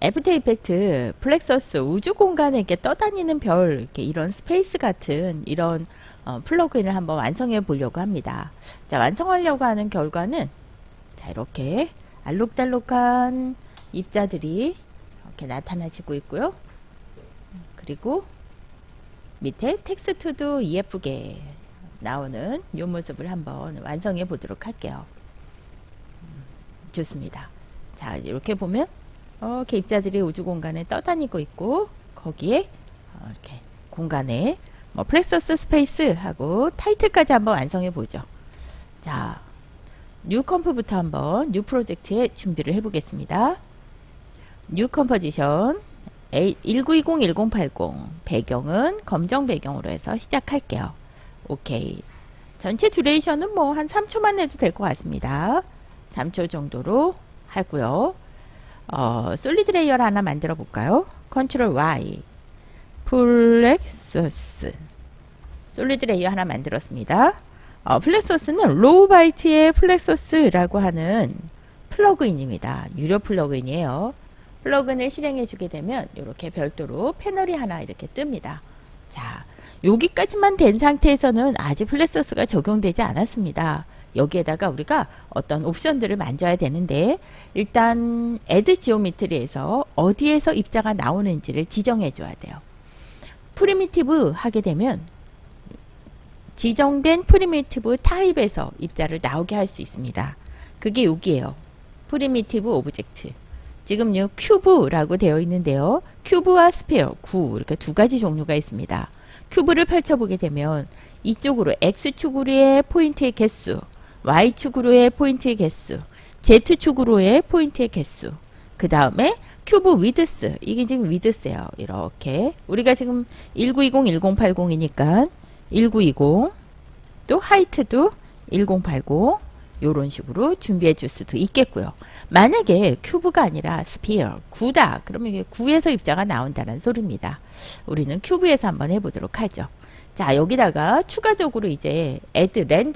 After Effect Plexus 우주 공간에 이렇게 떠다니는 별 이렇게 이런 space 같은 이런 어, 플러그인을 한번 완성해 보려고 합니다. 자 완성하려고 하는 결과는 자 이렇게 알록달록한 입자들이 이렇게 나타나지고 있고요. 그리고 밑에 텍스트도 예쁘게 나오는 이 모습을 한번 완성해 보도록 할게요. 음, 좋습니다. 자 이렇게 보면 이렇게 입자들이 우주 공간에 떠다니고 있고 거기에 어, 이렇게 공간에 뭐 Plexus Space 하고 타이틀까지 한번 완성해 보죠. 자, new comp부터 한번 new project에 준비를 해 보겠습니다. new composition 1920-1080 배경은 검정 배경으로 해서 시작할게요. 오케이. 전체 duration은 뭐 한 3초만 해도 될 것 같습니다. 3초 정도로 하고요. 어, solid layer를 하나 만들어 볼까요? Control Y Plexus solid layer 하나 만들었습니다. 어, Plexus는 Rowbyte의 Plexus라고 하는 플러그인입니다. 유료 플러그인이에요. 플러그인을 실행해 주게 되면 이렇게 별도로 패널이 하나 이렇게 뜹니다. 자, 여기까지만 된 상태에서는 아직 Plexus가 적용되지 않았습니다. 여기에다가 우리가 어떤 옵션들을 만져야 되는데 일단 add geometry에서 어디에서 입자가 나오는지를 지정해 줘야 돼요. primitive 하게 되면 지정된 primitive type에서 입자를 나오게 할 수 있습니다. 그게 여기에요. primitive object. 지금 요 cube라고 되어 있는데요. cube와 sphere, 구 이렇게 두 가지 종류가 있습니다. cube를 펼쳐보게 되면 이쪽으로 X축으로의 포인트의 개수, Y축으로의 포인트의 개수, Z축으로의 포인트의 개수, 그 다음에 cube width, 이게 지금 위드스예요. 이렇게 우리가 지금 1920, 1080이니까 1920, 또 height도 1080 이런 식으로 준비해 줄 수도 있겠고요. 만약에 cube가 아니라 sphere, 구다. 그러면 이게 구에서 입자가 나온다는 소리입니다. 우리는 cube에서 한번 해보도록 하죠. 자, 여기다가 추가적으로 이제 add 렌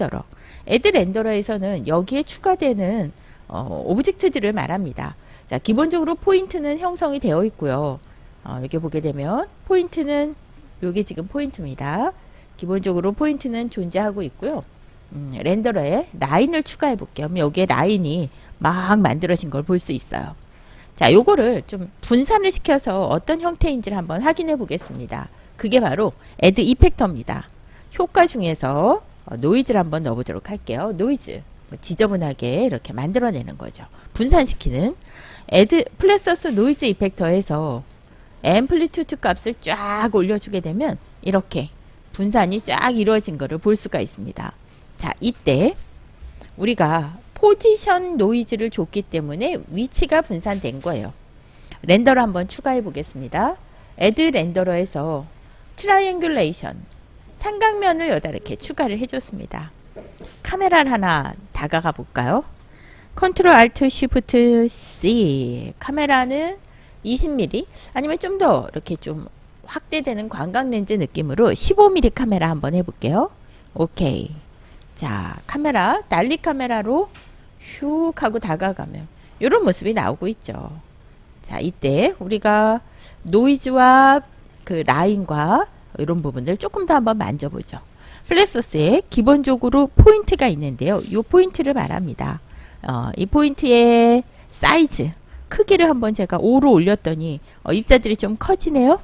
add 렌더러에서는 여기에 추가되는 어, object들을 말합니다. 자, 기본적으로 포인트는 형성이 되어 있고요. 어, 여기 보게 되면 포인트는 여기 지금 포인트입니다. 기본적으로 포인트는 존재하고 있고요. 음, renderer에 라인을 추가해 볼게요. 여기에 라인이 막 만들어진 걸 볼 수 있어요. 자, 요거를 좀 분산을 시켜서 어떤 형태인지를 한번 확인해 보겠습니다. 그게 바로 add 이펙터입니다. 효과 중에서 어, 노이즈를 한번 넣어보도록 할게요. 노이즈. 뭐 지저분하게 이렇게 만들어내는 거죠. 분산시키는 add Plexus noise effector에서 amplitude 값을 쫙 올려주게 되면 이렇게 분산이 쫙 이루어진 것을 볼 수가 있습니다. 자, 이때 우리가 position noise를 줬기 때문에 위치가 분산된 거예요. render를 한번 추가해 보겠습니다. add 렌더러에서 트라이앵귤레이션 삼각면을 여다 이렇게 추가를 해줬습니다. 카메라를 하나 다가가 볼까요? Control Alt Shift C 카메라는 20mm 아니면 좀 더 이렇게 좀 확대되는 광각 렌즈 느낌으로 15mm 카메라 한번 해볼게요. 오케이. 자, 카메라, 난리 카메라로 슉 하고 다가가면 이런 모습이 나오고 있죠. 자, 이때 우리가 노이즈와 그 라인과 이런 부분들 조금 더 한번 만져보죠. Plexus에 기본적으로 포인트가 있는데요. 이 포인트를 말합니다. 어, 이 포인트의 사이즈, 크기를 한번 제가 5로 올렸더니 어, 입자들이 좀 커지네요.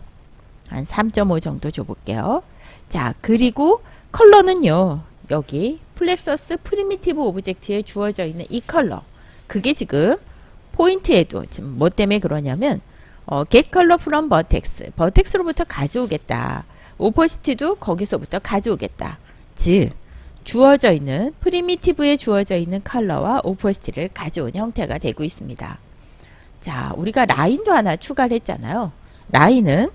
한 3.5 정도 줘볼게요. 자, 그리고 컬러는요. 여기 Plexus primitive object에 주어져 있는 이 컬러 그게 지금 포인트에도 지금 뭐 때문에 그러냐면 어, get color from vertex vertex로부터 가져오겠다 opacity도 거기서부터 가져오겠다 즉 주어져 있는 primitive에 주어져 있는 컬러와 opacity를 가져온 형태가 되고 있습니다 자 우리가 라인도 하나 추가를 했잖아요 라인은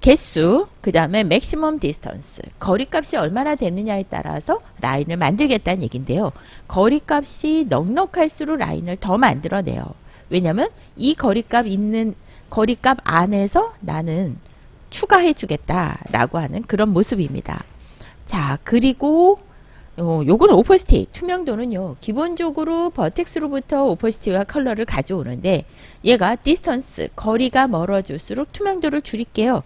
개수, 그 다음에 maximum distance, 거리값이 얼마나 되느냐에 따라서 라인을 만들겠다는 얘긴데요. 거리값이 넉넉할수록 라인을 더 만들어내요. 왜냐면 이 거리값 있는 거리값 안에서 나는 추가해 주겠다라고 하는 그런 모습입니다. 자, 그리고 요, 요건 opacity 투명도는요 기본적으로 vertex로부터 opacity와 컬러를 가져오는데 얘가 distance 거리가 멀어질수록 투명도를 줄일게요.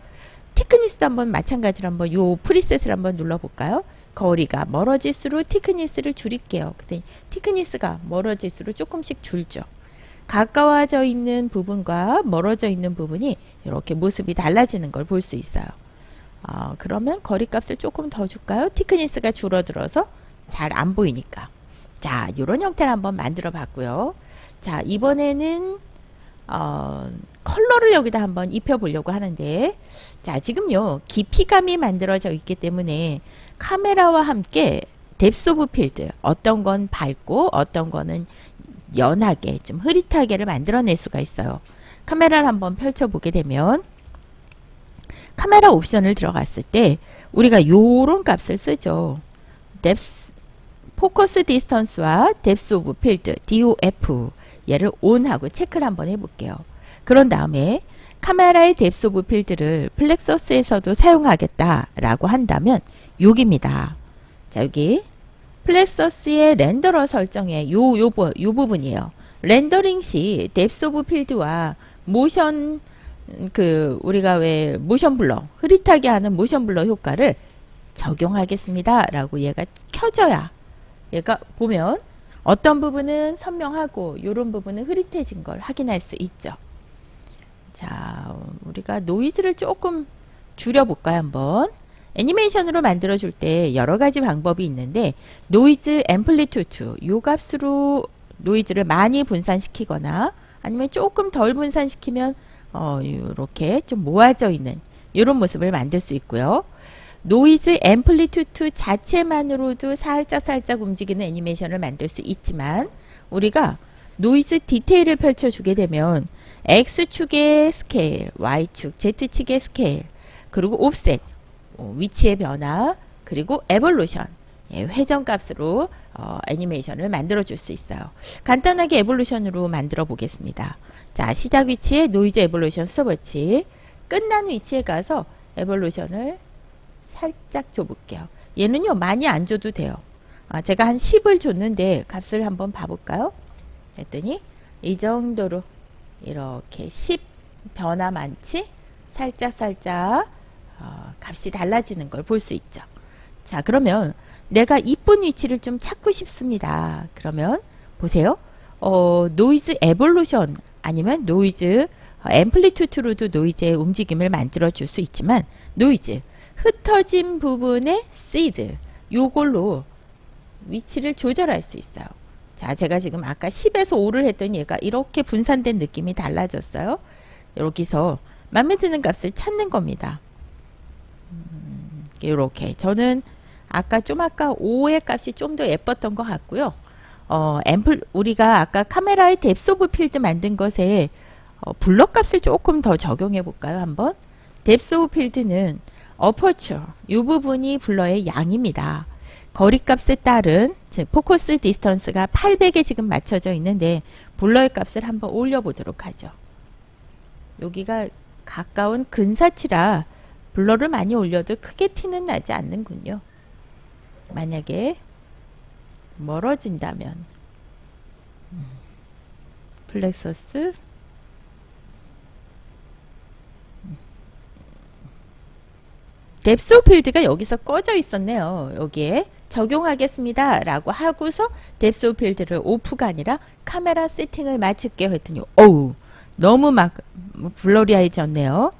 thickness도 한번 마찬가지로 한번 요 preset을 한번 눌러볼까요? 거리가 멀어질수록 thickness를 줄일게요. 근데 thickness가 멀어질수록 조금씩 줄죠 가까워져 있는 부분과 멀어져 있는 부분이 이렇게 모습이 달라지는 걸 볼 수 있어요 어, 그러면 거리값을 조금 더 줄까요 thickness가 줄어들어서 잘 안 보이니까. 자, 이런 형태를 한번 만들어 봤고요. 자, 이번에는 어, 컬러를 여기다 한번 입혀 보려고 하는데 자, 지금요. 깊이감이 만들어져 있기 때문에 카메라와 함께 depth of field 어떤 건 밝고 어떤 거는 연하게 좀 흐릿하게를 만들어낼 수가 있어요. 카메라를 한번 펼쳐보게 되면 카메라 옵션을 들어갔을 때 우리가 요런 값을 쓰죠. depth focus distance와 depth of field DOF 얘를 on하고 체크를 한번 해볼게요. 그런 다음에 카메라의 depth of field를 Plexus에서도 사용하겠다라고 한다면 여기입니다. 자 여기 Plexus의 renderer 설정에 요, 요, 요 부분이에요. 렌더링 시 depth of field와 motion 그 우리가 왜 motion blur 흐릿하게 하는 motion blur 효과를 적용하겠습니다. 라고 얘가 켜져야 얘가 보면 어떤 부분은 선명하고 이런 부분은 흐릿해진 걸 확인할 수 있죠. 자 우리가 노이즈를 조금 줄여볼까요 한번 애니메이션으로 만들어 줄 때 여러 가지 방법이 있는데 노이즈 amplitude 요 값으로 노이즈를 많이 분산시키거나 아니면 조금 덜 분산시키면 어, 이렇게 좀 모아져 있는 이런 모습을 만들 수 있고요. 노이즈 amplitude 자체만으로도 살짝 살짝 움직이는 애니메이션을 만들 수 있지만 우리가 노이즈 디테일을 펼쳐주게 되면 X축의 스케일, Y축, Z축의 스케일, 그리고 offset, 어, 위치의 변화, 그리고 evolution, 예, 회전값으로 어, 애니메이션을 만들어 줄 수 있어요. 간단하게 evolution으로 만들어 보겠습니다. 자, 시작 위치에 노이즈 evolution 스톱워치 끝난 위치에 가서 evolution을 살짝 줘볼게요. 얘는요 많이 안 줘도 돼요. 아, 제가 한 10을 줬는데 값을 한번 봐볼까요? 했더니 이 정도로 이렇게 10 변화 많지? 살짝 살짝 어, 값이 달라지는 걸 볼 수 있죠. 자 그러면 내가 이쁜 위치를 좀 찾고 싶습니다. 그러면 보세요. 어, 노이즈 evolution 아니면 노이즈 amplitude로도 노이즈의 움직임을 만들어 줄 수 있지만 노이즈 흩어진 부분의 시드 요걸로 위치를 조절할 수 있어요. 자, 제가 지금 아까 10에서 5를 했더니 얘가 이렇게 분산된 느낌이 달라졌어요. 여기서 마음에 드는 값을 찾는 겁니다. 음, 이렇게 저는 아까 좀 아까 5의 값이 좀 더 예뻤던 것 같고요. 어, 앰플 우리가 아까 카메라의 depth of field 만든 것에 어, blur 값을 조금 더 적용해 볼까요? 한번 depth of field는 aperture 이 부분이 blur의 양입니다. 거리값에 따른 즉 focus distance가 800에 지금 맞춰져 있는데 blur의 값을 한번 올려보도록 하죠. 여기가 가까운 근사치라 blur를 많이 올려도 크게 티는 나지 않는군요. 만약에 멀어진다면 음. Plexus depth field가 여기서 꺼져 있었네요. 여기에 적용하겠습니다. 라고 하고서 depth field를 off가 아니라 카메라 세팅을 맞출게요. 했더니 어우 너무 막 blurry해졌네요.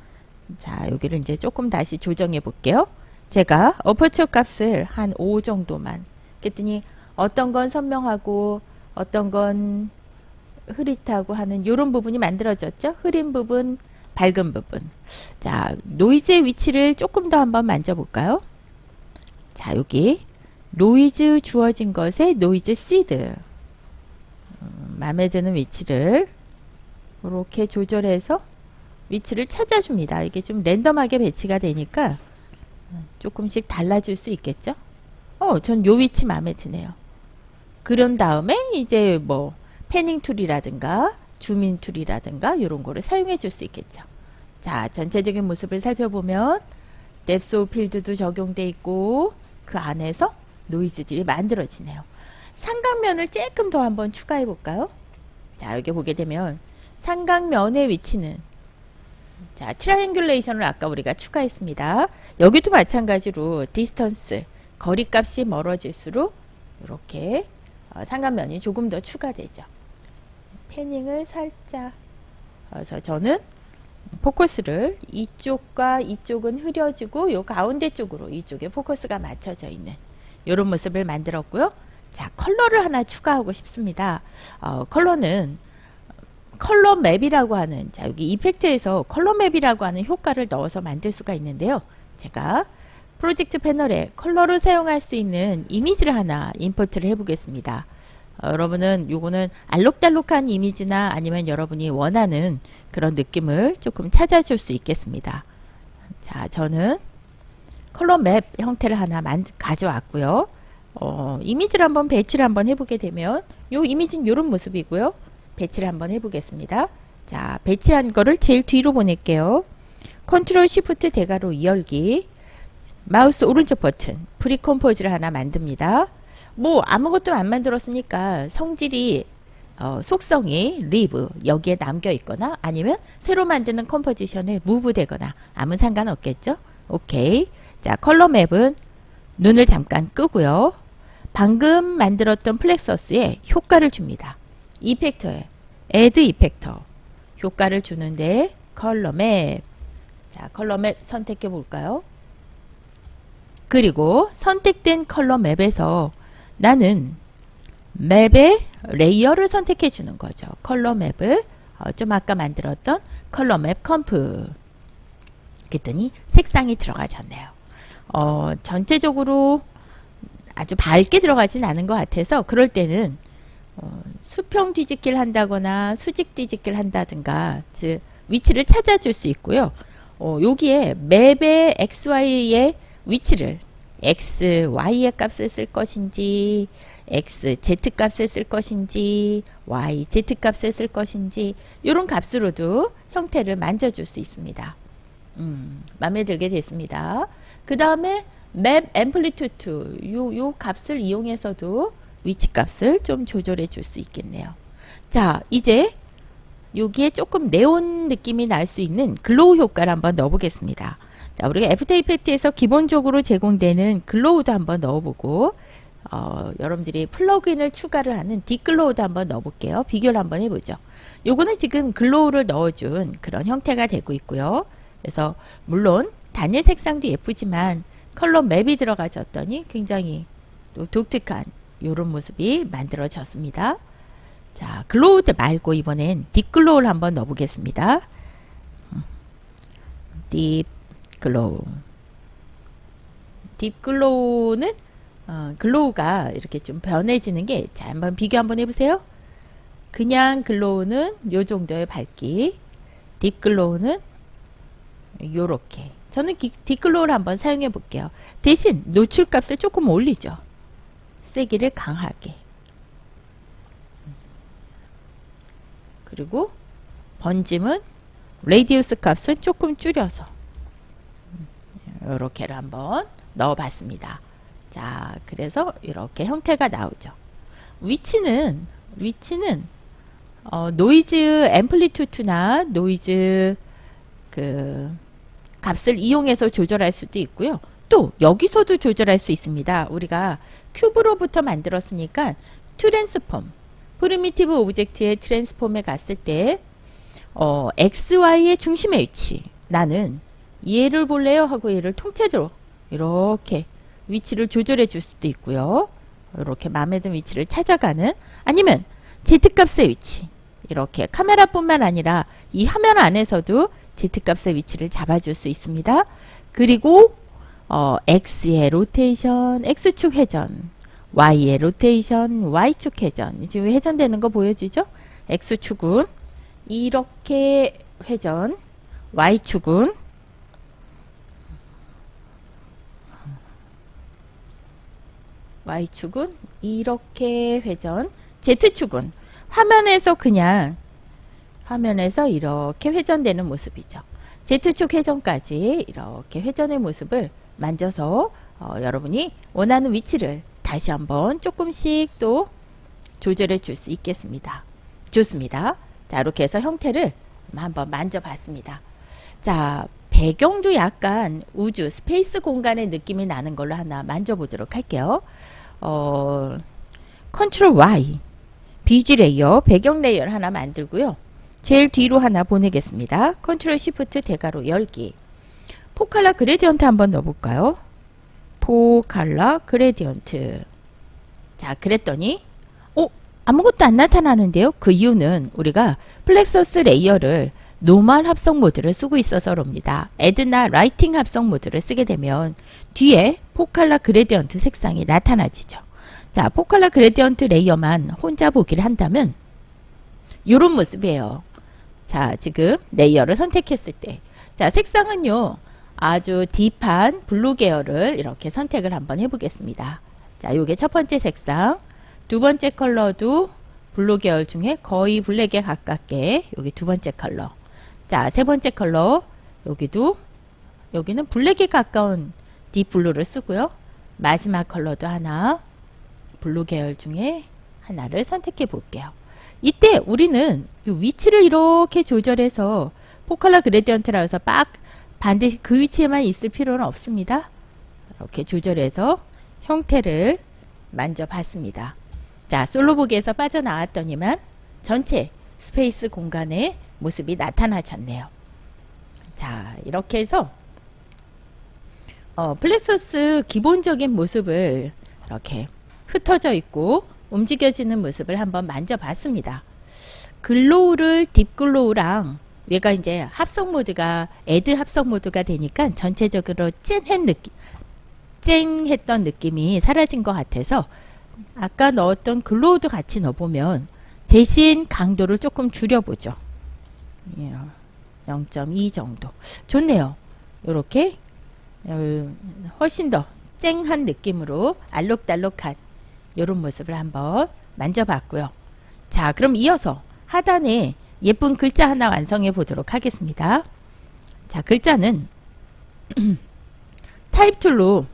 자 여기를 이제 조금 다시 조정해 볼게요. 제가 어퍼처 값을 한 5 정도만 그랬더니 어떤 건 선명하고 어떤 건 흐릿하고 하는 이런 부분이 만들어졌죠. 흐린 부분, 밝은 부분. 자, 노이즈의 위치를 조금 더 한번 만져볼까요? 자, 여기 노이즈 주어진 것에 noise seed 음, 마음에 드는 위치를 이렇게 조절해서 위치를 찾아줍니다. 이게 좀 랜덤하게 배치가 되니까 조금씩 달라질 수 있겠죠? 어, 전 요 위치 마음에 드네요. 그런 다음에 이제 뭐 panning tool이라든가 zooming tool이라든가 이런 거를 사용해 줄 수 있겠죠. 자, 전체적인 모습을 살펴보면 depth field도 적용돼 있고 그 안에서 노이즈들이 만들어지네요. 삼각면을 조금 더 한번 추가해 볼까요? 자, 여기 보게 되면 삼각면의 위치는 자, triangulation을 아까 우리가 추가했습니다. 여기도 마찬가지로 distance, 거리값이 멀어질수록 이렇게 어, 삼각면이 조금 더 추가되죠. panning을 살짝 그래서 저는 포커스를 이쪽과 이쪽은 흐려지고 요 가운데 쪽으로 이쪽에 포커스가 맞춰져 있는 이런 모습을 만들었고요. 자 컬러를 하나 추가하고 싶습니다. 어, 컬러는 color map이라고 하는 자 여기 effect에서 color map이라고 하는 효과를 넣어서 만들 수가 있는데요. 제가 프로젝트 패널에 컬러를 사용할 수 있는 이미지를 하나 import를 해보겠습니다. 어, 여러분은 요거는 알록달록한 이미지나 아니면 여러분이 원하는 그런 느낌을 조금 찾아줄 수 있겠습니다. 자, 저는 color map 형태를 하나 만, 가져왔고요. 어, 이미지를 한번 배치를 한번 해보게 되면 요 이미지는 이런 모습이고요. 배치를 한번 해보겠습니다. 자, 배치한 거를 제일 뒤로 보낼게요. 컨트롤 시프트 대괄호 열기 마우스 오른쪽 버튼 pre-compose를 하나 만듭니다. 뭐 아무것도 안 만들었으니까 성질이 어, 속성이 leave 여기에 남겨 있거나 아니면 새로 만드는 composition에 move 되거나 아무 상관없겠죠 오케이 자 color map은 눈을 잠깐 끄고요 방금 만들었던 Plexus에 효과를 줍니다 effect에 add effect 효과를 주는데 color map 자 color map 선택해 볼까요 그리고 선택된 color map에서 나는 map의 레이어를 선택해 주는 거죠. color map을 어, 좀 아까 만들었던 color map comp 그랬더니 색상이 들어가졌네요. 어, 전체적으로 아주 밝게 들어가진 않은 것 같아서 그럴 때는 어, 수평 뒤집기를 한다거나 수직 뒤집기를 한다든가 즉 위치를 찾아줄 수 있고요. 어, 여기에 맵의 XY의 위치를 x, y의 값을 쓸 것인지 x, z 값을 쓸 것인지 y, z 값을 쓸 것인지 이런 값으로도 형태를 만져줄 수 있습니다. 음, 마음에 들게 됐습니다. 그 다음에 맵 앰플리투트 요, 요 값을 이용해서도 위치 값을 좀 조절해 줄 수 있겠네요. 자 이제 여기에 조금 네온 느낌이 날 수 있는 glow 효과를 한번 넣어보겠습니다. 자, 우리가 After Effects에서 기본적으로 제공되는 glow도 한번 넣어보고 어, 여러분들이 플러그인을 추가를 하는 Deep Glow도 한번 넣어볼게요. 비교를 한번 해보죠. 요거는 지금 glow를 넣어준 그런 형태가 되고 있고요. 그래서 물론 단일 색상도 예쁘지만 color map이 들어가졌더니 굉장히 또 독특한 이런 모습이 만들어졌습니다. 자, glow 말고 이번엔 Deep Glow를 한번 넣어보겠습니다. Deep Glow Deep Glow는 어, glow가 이렇게 좀 변해지는 게 자 한번 비교 한번 해보세요. 그냥 glow는 요 정도의 밝기. Deep Glow는 요렇게. 저는 Deep Glow를 한번 사용해 볼게요. 대신 노출값을 조금 올리죠 세기를 강하게 그리고 번짐은 radius 값을 조금 줄여서 이렇게를 한번 넣어봤습니다. 자, 그래서 이렇게 형태가 나오죠. 위치는 위치는 어, noise amplitude나 노이즈 그 값을 이용해서 조절할 수도 있고요. 또 여기서도 조절할 수 있습니다. 우리가 cube로부터 만들었으니까 transform primitive object의 transform에 갔을 때 어, XY의 중심의 위치 나는 얘를 볼래요? 하고 얘를 통째로 이렇게 위치를 조절해 줄 수도 있고요. 이렇게 마음에 든 위치를 찾아가는 아니면 Z값의 위치 이렇게 카메라뿐만 아니라 이 화면 안에서도 Z값의 위치를 잡아줄 수 있습니다. 그리고 어, X의 로테이션, X축 회전, Y의 로테이션, Y축 회전 지금 회전되는 거 보여지죠? X축은 이렇게 회전, Y축은 Y축은 이렇게 회전 Z축은 화면에서 그냥 화면에서 이렇게 회전되는 모습이죠. Z축 회전까지 이렇게 회전의 모습을 만져서 어, 여러분이 원하는 위치를 다시 한번 조금씩 또 조절해 줄 수 있겠습니다. 좋습니다. 자, 이렇게 해서 형태를 한번 만져봤습니다. 자, 배경도 약간 우주, space 공간의 느낌이 나는 걸로 하나 만져보도록 할게요. 어, Control Y, BG layer, 배경 layer를 하나 만들고요. 제일 뒤로 하나 보내겠습니다. Control Shift 대괄호 열기. four color gradient 한번 넣어볼까요? four color gradient. 자, 그랬더니 어? 아무것도 안 나타나는데요. 그 이유는 우리가 Plexus layer를 normal 합성 모드를 쓰고 있어서 그럽니다. Add나 Lighten 합성 모드를 쓰게 되면 뒤에 four color gradient 색상이 나타나지죠. 자, 포칼라 그레디언트 레이어만 혼자 보기를 한다면 이런 모습이에요. 자, 지금 layer를 선택했을 때 자, 색상은요. 아주 deep한 블루 계열을 이렇게 선택을 한번 해보겠습니다. 자, 요게 첫 번째 색상. 두 번째 컬러도 블루 계열 중에 거의 블랙에 가깝게 여기 두 번째 컬러. 자, 세 번째 컬러 여기도 여기는 블랙에 가까운 deep blue를 쓰고요. 마지막 컬러도 하나 블루 계열 중에 하나를 선택해 볼게요. 이때 우리는 위치를 이렇게 조절해서 포칼라 그레디언트라 해서 빡 반드시 그 위치에만 있을 필요는 없습니다. 이렇게 조절해서 형태를 만져봤습니다. 자, 솔로보기에서 빠져나왔더니만 전체 스페이스 공간의 모습이 나타나졌네요. 자, 이렇게 해서 어, Plexus 기본적인 모습을 이렇게 흩어져 있고 움직여지는 모습을 한번 만져봤습니다. glow를 Deep Glow랑 얘가 이제 합성 모드가 Add 합성 모드가 되니까 전체적으로 쨍한 느낌 쨍했던 느낌이 사라진 것 같아서 아까 넣었던 글로우도 같이 넣어보면 대신 강도를 조금 줄여보죠. 0.2 정도 좋네요. 이렇게 훨씬 더 쨍한 느낌으로 알록달록한 이런 모습을 한번 만져봤고요. 자 그럼 이어서 하단에 예쁜 글자 하나 완성해 보도록 하겠습니다. 자 글자는 타입 툴로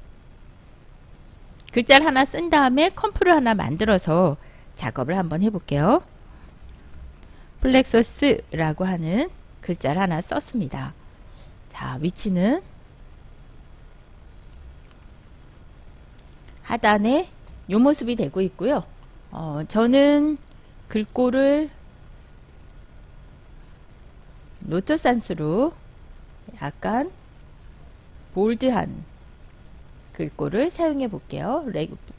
글자를 하나 쓴 다음에 comp를 하나 만들어서 작업을 한번 해볼게요. Plexus라고 하는 글자를 하나 썼습니다. 자 위치는 하단에 이 모습이 되고 있고요. 어, 저는 글꼴을 Noto Sans로 약간 bold한 글꼴을 사용해 볼게요.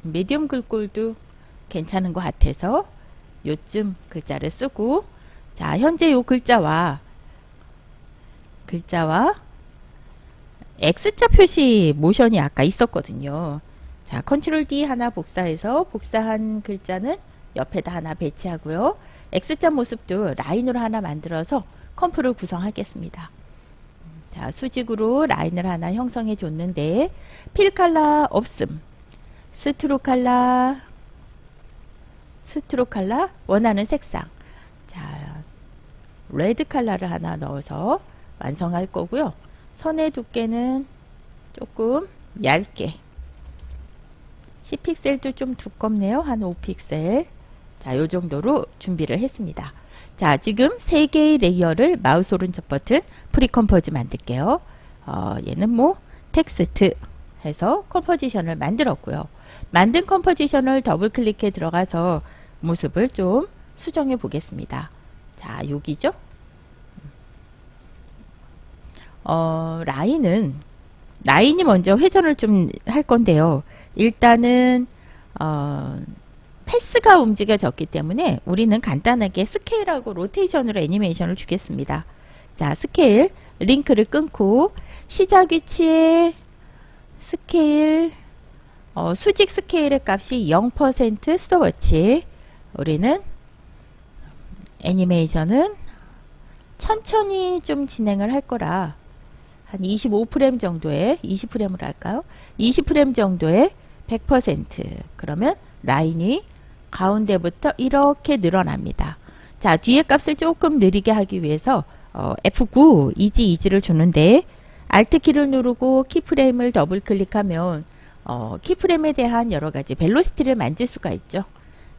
미디엄 글꼴도 괜찮은 것 같아서 요쯤 글자를 쓰고 자 현재 요 글자와 글자와 X자 표시 모션이 아까 있었거든요. 자, Control D 하나 복사해서 복사한 글자는 옆에다 하나 배치하고요. X자 모습도 라인으로 하나 만들어서 comp를 구성하겠습니다. 자, 수직으로 라인을 하나 형성해 줬는데 fill color 없음. stroke color stroke color 원하는 색상. 자, 레드 칼라를 하나 넣어서 완성할 거고요. 선의 두께는 조금 얇게 10픽셀도 좀 두껍네요. 한 5픽셀. 자, 요 정도로 준비를 했습니다. 자, 지금 세 개의 layer를 마우스 오른쪽 버튼 precompose 만들게요. 어, 얘는 뭐 텍스트 해서 composition을 만들었고요. 만든 composition을 더블 클릭해 들어가서 모습을 좀 수정해 보겠습니다. 자, 여기죠? 어, 라인은 라인이 먼저 회전을 좀 할 건데요. 일단은 어, path가 움직여졌기 때문에 우리는 간단하게 스케일하고 로테이션으로 애니메이션을 주겠습니다. 자, 스케일 링크를 끊고 시작 위치에 스케일 어, 수직 스케일의 값이 0% 스톱워치 우리는 애니메이션은 천천히 좀 진행을 할 거라 한 25프레임 정도의 20프레임으로 할까요? 20프레임 정도의 100% 그러면 라인이 가운데부터 이렇게 늘어납니다. 자 뒤에 값을 조금 느리게 하기 위해서 어, F9 easy ease를 주는데 Alt키를 누르고 keyframe을 더블 클릭하면 어, keyframe에 대한 여러 가지 velocity를 만질 수가 있죠.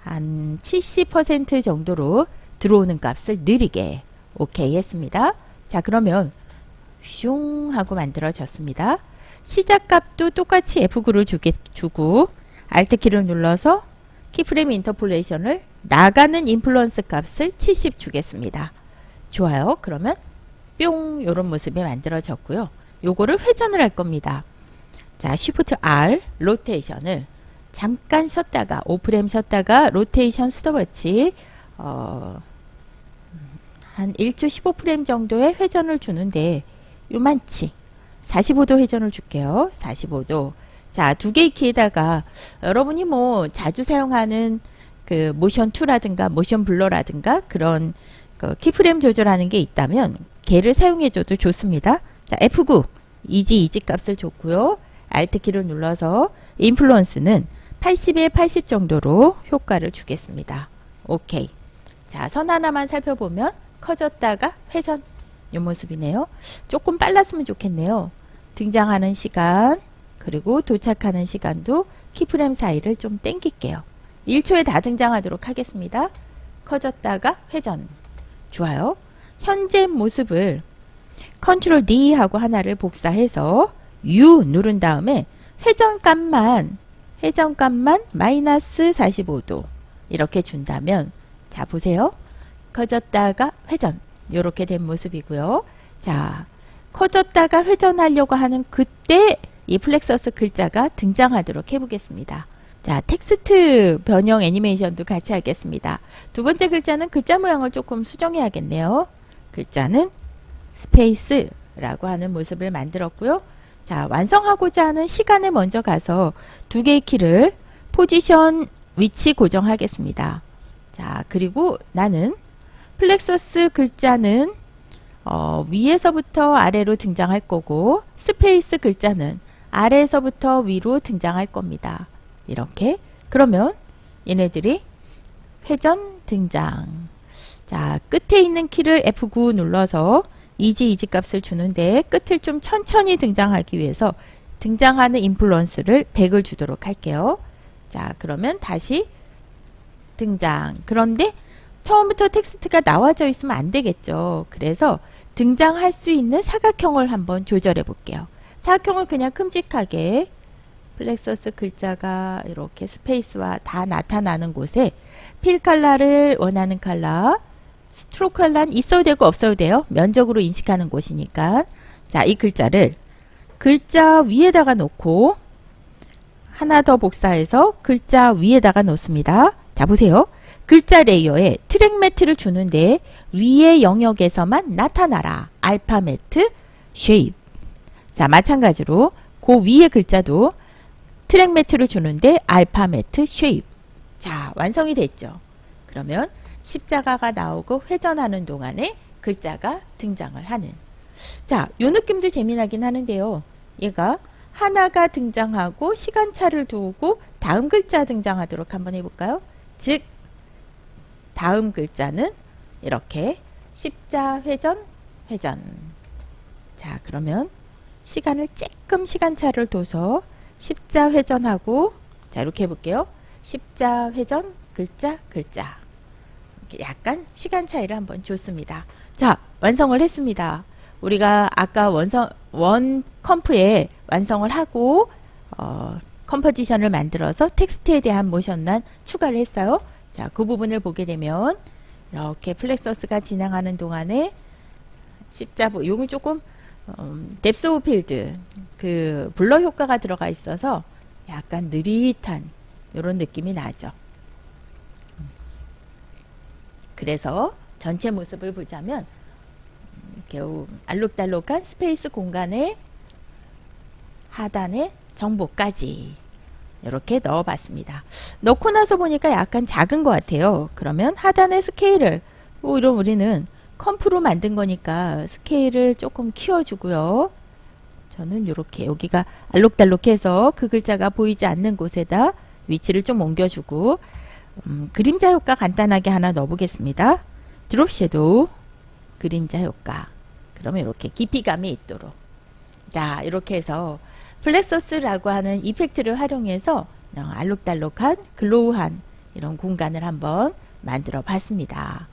한 70% 정도로 들어오는 값을 느리게 오케이 했습니다. 자 그러면 슝 하고 만들어졌습니다. 시작값도 똑같이 F9를 주게, 주고 Alt키를 눌러서 keyframe interpolation을 나가는 influence 값을 70 주겠습니다. 좋아요. 그러면 뿅 이런 모습이 만들어졌고요. 요거를 회전을 할 겁니다. 자, Shift R 로테이션을 잠깐 쉬었다가 5프레임 쉬었다가 로테이션 스톱워치 어, 한 1초 15프레임 정도의 회전을 주는데 요만치 45도 회전을 줄게요. 45도. 자, 두 개의 키에다가 여러분이 뭐 자주 사용하는 그 모션 2라든가 motion blur라든가 그런 그 keyframe 조절하는 게 있다면 걔를 사용해 줘도 좋습니다. 자, F9 easy ease 값을 줬고요. Alt 키를 눌러서 influence는 80에 80 정도로 효과를 주겠습니다. 오케이. 자, 선 하나만 살펴보면 커졌다가 회전 요 모습이네요. 조금 빨랐으면 좋겠네요. 등장하는 시간 그리고 도착하는 시간도 keyframe 사이를 좀 땡길게요. 1초에 다 등장하도록 하겠습니다. 커졌다가 회전 좋아요. 현재 모습을 Control D 하고 하나를 복사해서 U 누른 다음에 회전값만 회전값만 마이너스 45도 이렇게 준다면 자 보세요. 커졌다가 회전 이렇게 된 모습이고요. 자 커졌다가 회전하려고 하는 그때 이 Plexus 글자가 등장하도록 해보겠습니다. 자, 텍스트 변형 애니메이션도 같이 하겠습니다. 두 번째 글자는 글자 모양을 조금 수정해야겠네요. 글자는 space라고 하는 모습을 만들었고요. 자, 완성하고자 하는 시간에 먼저 가서 두 개의 키를 포지션 위치 고정하겠습니다. 자, 그리고 나는 Plexus 글자는 어, 위에서부터 아래로 등장할 거고 space 글자는 아래에서부터 위로 등장할 겁니다. 이렇게 그러면 얘네들이 회전 등장 자 끝에 있는 키를 F9 눌러서 easy ease 값을 주는데 끝을 좀 천천히 등장하기 위해서 등장하는 influence를 100을 주도록 할게요. 자 그러면 다시 등장 그런데 처음부터 텍스트가 나와져 있으면 안 되겠죠. 그래서 등장할 수 있는 사각형을 한번 조절해 볼게요. 사각형을 그냥 큼직하게 Plexus 글자가 이렇게 space와 다 나타나는 곳에 fill color를 원하는 컬러 stroke color는 있어도 되고 없어도 돼요. 면적으로 인식하는 곳이니까 자 이 글자를 글자 위에다가 놓고 하나 더 복사해서 글자 위에다가 놓습니다. 자 보세요. 글자 layer에 track matte를 주는데 위의 영역에서만 나타나라. alpha matte shape 자 마찬가지로 그 위의 글자도 track matte를 주는데 alpha matte shape. 자 완성이 됐죠. 그러면 십자가가 나오고 회전하는 동안에 글자가 등장을 하는. 자 요 느낌도 재미나긴 하는데요. 얘가 하나가 등장하고 시간차를 두고 다음 글자 등장하도록 한번 해볼까요? 즉 다음 글자는 이렇게 십자 회전 회전. 자 그러면 시간을 조금 시간차를 둬서 십자 회전하고 자 이렇게 해볼게요. 십자 회전 글자 글자 약간 시간 차이를 한번 줬습니다. 자 완성을 했습니다. 우리가 아까 원성, 원 컴프에 완성을 하고 어, composition을 만들어서 텍스트에 대한 모션만 추가를 했어요. 자, 그 부분을 보게 되면 이렇게 Plexus가 진행하는 동안에 십자보 요건 조금 음, depth of field 그 blur 효과가 들어가 있어서 약간 느릿한 이런 느낌이 나죠. 그래서 전체 모습을 보자면 겨우 알록달록한 space 공간에 하단에 정보까지 이렇게 넣어봤습니다. 넣고 나서 보니까 약간 작은 것 같아요. 그러면 하단의 스케일을 뭐 이런 우리는 컴프로 만든 거니까 스케일을 조금 키워주고요. 저는 이렇게 여기가 알록달록해서 그 글자가 보이지 않는 곳에다 위치를 좀 옮겨주고 음, 그림자 효과 간단하게 하나 넣어보겠습니다. 드롭 섀도우 그림자 효과 그러면 이렇게 깊이감이 있도록 자 이렇게 해서 Plexus라고 하는 effect를 활용해서 어, 알록달록한 glow한 이런 공간을 한번 만들어 봤습니다.